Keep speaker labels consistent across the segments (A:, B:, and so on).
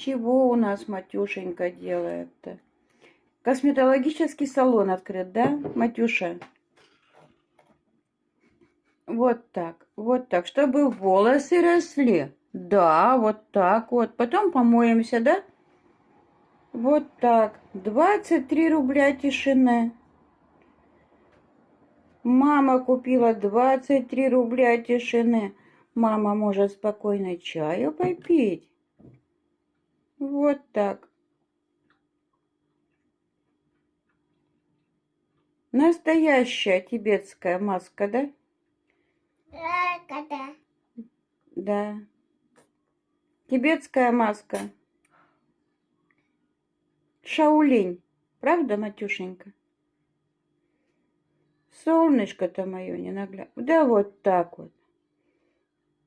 A: Чего у нас Матюшенька делает-то? Косметологический салон открыт, да, Матюша? Вот так, вот так, чтобы волосы росли. Да, вот так вот. Потом помоемся, да? Вот так. 23 рубля тишины. Мама купила 23 рубля тишины. Мама может спокойно чаю попить. Вот так. Настоящая тибетская маска, да?
B: Да.
A: Да. Тибетская маска. Шаулинь. Правда, Матюшенька? Солнышко-то мое не наглядно. Да вот так вот.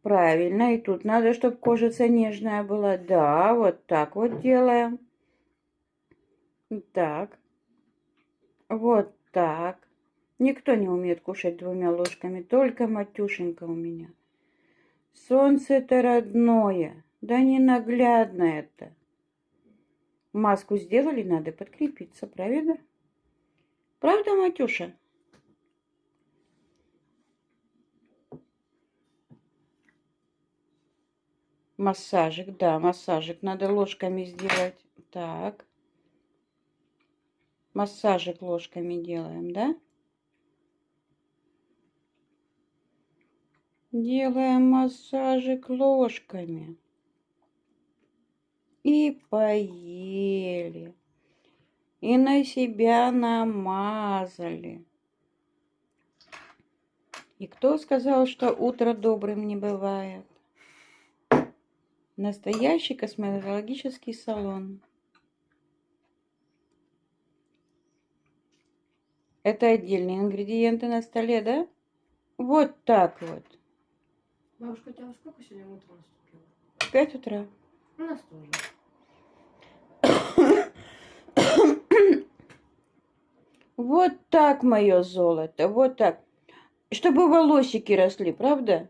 A: Правильно, и тут надо, чтобы кожица нежная была. Да, вот так вот делаем. Так. Вот так. Никто не умеет кушать двумя ложками, только Матюшенька у меня. Солнце это родное, да не наглядно это. Маску сделали, надо подкрепиться, правильно? Правда, Матюша? Массажик, да, массажик надо ложками сделать. Так. Массажик ложками делаем, да? Делаем массажик ложками. И поели. И на себя намазали. И кто сказал, что утро добрым не бывает? Настоящий косметологический салон. Это отдельные ингредиенты на столе, да? Вот так вот.
C: Бабушка, у тебя во сколько сегодня утро наступило?
A: В пять утра.
C: У нас тоже.
A: Вот так, мое золото, вот так. Чтобы волосики росли, правда?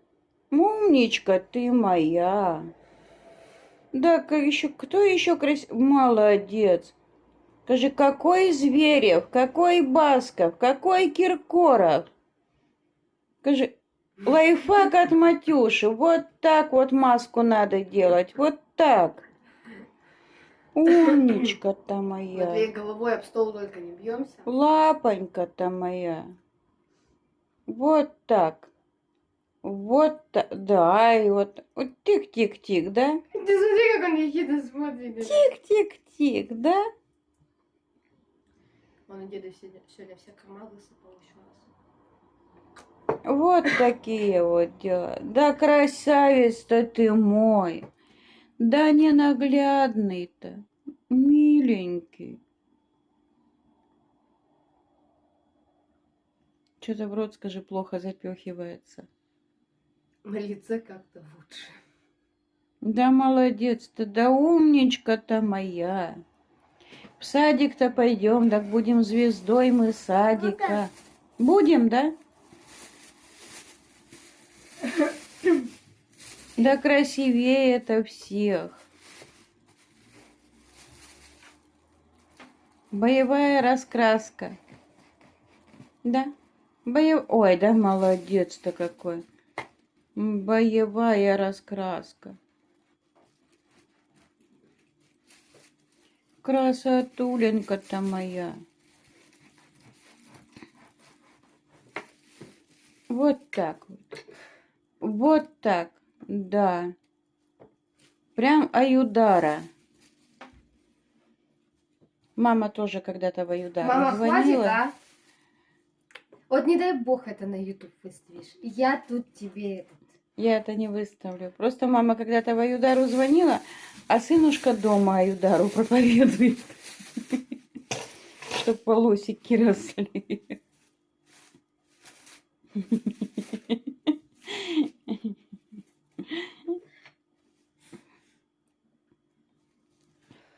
A: Умничка ты моя. Да, еще кто еще красив... Молодец. Скажи, какой Зверев, какой Басков, какой Киркоров? Скажи, лайфхак от Матюши. Вот так вот маску надо делать. Вот так. Умничка-то моя.
C: Матвей, головой об стол только не бьемся.
A: Лапонька-то моя. Вот так. Вот. Да, и вот. вот Тик-тик-тик, да?
C: Ты смотри, как он ехидно смотрит.
A: Тик-тик-тик, да?
C: Он деда сегодня, сегодня все корма высыпал еще раз.
A: Вот такие вот дела. Да красавец-то ты мой. Да ненаглядный-то. Миленький. Что-то в рот, скажи, плохо запехивается.
C: Лице как-то лучше.
A: Да молодец ты, да умничка-то моя. В садик-то пойдем, так будем звездой мы садика. Будем, да? Да красивее это всех. Боевая раскраска. Да? Боев... Ой, да молодец-то какой. Боевая раскраска. Красотуленька-то моя. Вот так вот. Вот так. Да. Прям Аюдара. Мама тоже когда-то в Аюдару
C: Мама, хватит,
A: звонила.
C: а? Вот не дай бог это на YouTube выставишь. Я тут тебе этот...
A: Я это не выставлю. Просто мама когда-то в Аюдару звонила, а сынушка дома Аюдару проповедует. Чтоб волосики росли.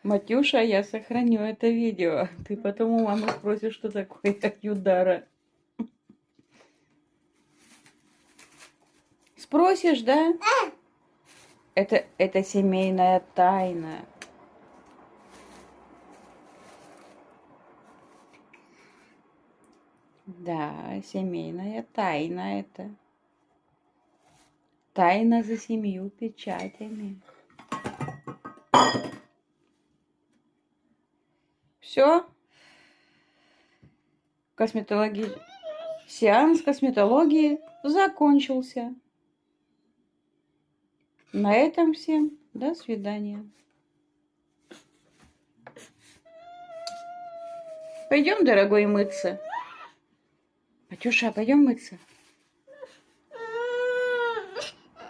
A: Матюша, я сохраню это видео. Ты потом у мамы спросишь, что такое Аюдара. Спросишь, да? Это, это семейная тайна. Да, семейная тайна это. Тайна за семью печатями. Все? Косметологи... Сеанс косметологии закончился. На этом всем до свидания. Пойдем, дорогой, мыться. Матюша, пойдем мыться.